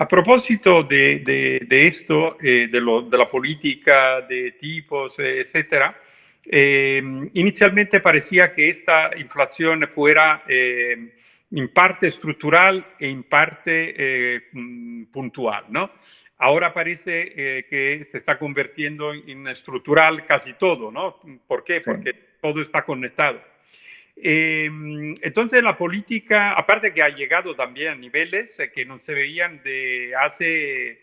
A propósito de, esto, eh, de, la política de tipos, eh, etcétera, eh, inicialmente parecía que esta inflación fuera en parte estructural e en parte mm, puntual, ¿no? Ahora parece que se está convirtiendo en estructural casi todo, ¿no? ¿Por qué? Porque todo está conectado. Em, entonces la política, aparte que ha llegado también a niveles eh, que no se veían de hace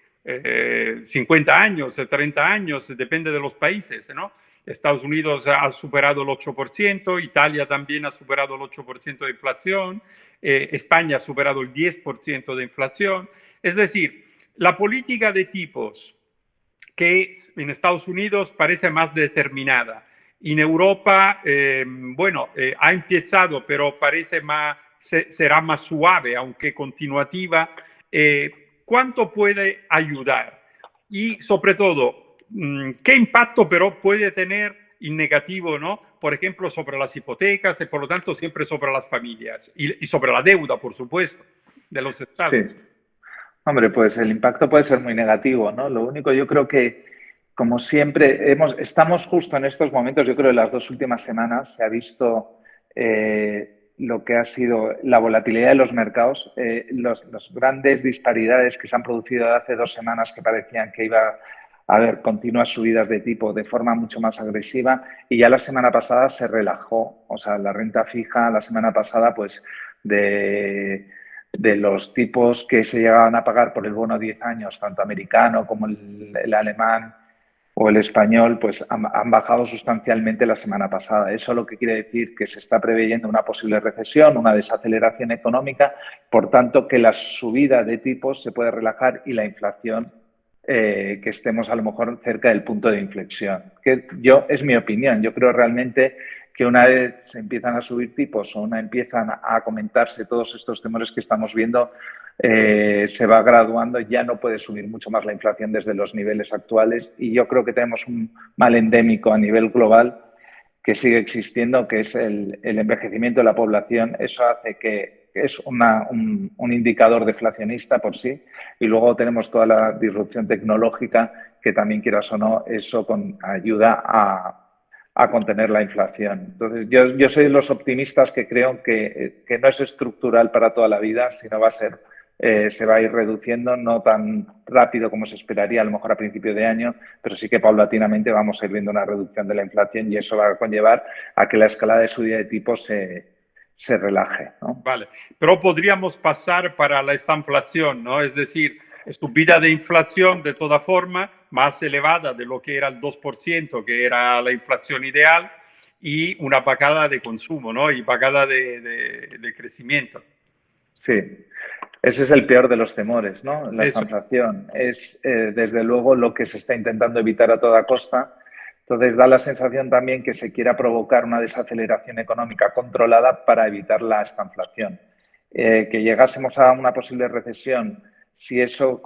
50 eh, años, 30 años, depende de los países, ¿no? Estados Unidos ha superado el 8%, Italia también ha superado el 8% de inflación, eh, España ha superado el 10% de inflación. Es decir, la política de tipos que en Estados Unidos parece más determinada, en Europa, eh, bueno, eh, ha empezado, pero parece más, será más suave, aunque continuativa. Eh, ¿Cuánto puede ayudar? Y sobre todo, mm, ¿qué impacto pero puede tener en negativo, ¿no? Por ejemplo, sobre las hipotecas y por lo tanto siempre sobre las familias y, y sobre la deuda, por supuesto, de los estados. Sí. Hombre, pues el impacto puede ser muy negativo, ¿no? Lo único yo creo que como siempre, hemos, estamos justo en estos momentos, yo creo que las dos últimas semanas se ha visto eh, lo que ha sido la volatilidad de los mercados, eh, las grandes disparidades que se han producido hace dos semanas que parecían que iba a haber continuas subidas de tipo de forma mucho más agresiva y ya la semana pasada se relajó, o sea, la renta fija la semana pasada pues de los tipos que se llegaban a pagar por el bono a 10 años, tanto americano como el alemán, o el español, pues han, bajado sustancialmente la semana pasada. Eso lo que quiere decir que se está preveyendo una posible recesión, una desaceleración económica, por tanto que la subida de tipos se puede relajar y la inflación eh, que estemos a lo mejor cerca del punto de inflexión. Que yo es mi opinión. Yo creo realmente que una vez se empiezan a subir tipos o una empiezan a comentarse todos estos temores que estamos viendo, eh, se va graduando, ya no puede subir mucho más la inflación desde los niveles actuales y yo creo que tenemos un mal endémico a nivel global que sigue existiendo, que es el, envejecimiento de la población. Eso hace que es un, indicador deflacionista por sí y luego tenemos toda la disrupción tecnológica que también, quieras o no, eso ayuda a, contener la inflación. Entonces, yo, yo, soy de los optimistas que creo que, no es estructural para toda la vida, sino va a ser eh, se va a ir reduciendo, no tan rápido como se esperaría a lo mejor a principio de año, pero sí que paulatinamente vamos a ir viendo una reducción de la inflación y eso va a conllevar a que la escalada de subida de tipos se, se relaje. Vale, pero podríamos pasar para la estanflación, ¿no? Es decir, subida de inflación de toda forma más elevada de lo que era el 2%, que era la inflación ideal, y una pagada de consumo, ¿no? Y pagada de, de crecimiento. Sí, ese es el peor de los temores, ¿no? La inflación es, eh, desde luego, lo que se está intentando evitar a toda costa. Entonces, da la sensación también que se quiera provocar una desaceleración económica controlada para evitar la estanflación. Eh, que llegásemos a una posible recesión, si eso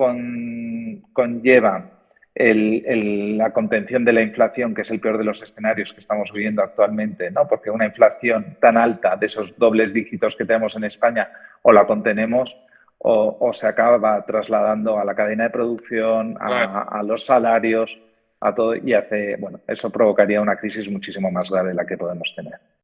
conlleva la contención de la inflación, que es el peor de los escenarios que estamos viviendo actualmente, ¿no? porque una inflación tan alta de esos dobles dígitos que tenemos en España o la contenemos o, se acaba trasladando a la cadena de producción, a, los salarios, a todo y hace, bueno, eso provocaría una crisis muchísimo más grave de la que podemos tener.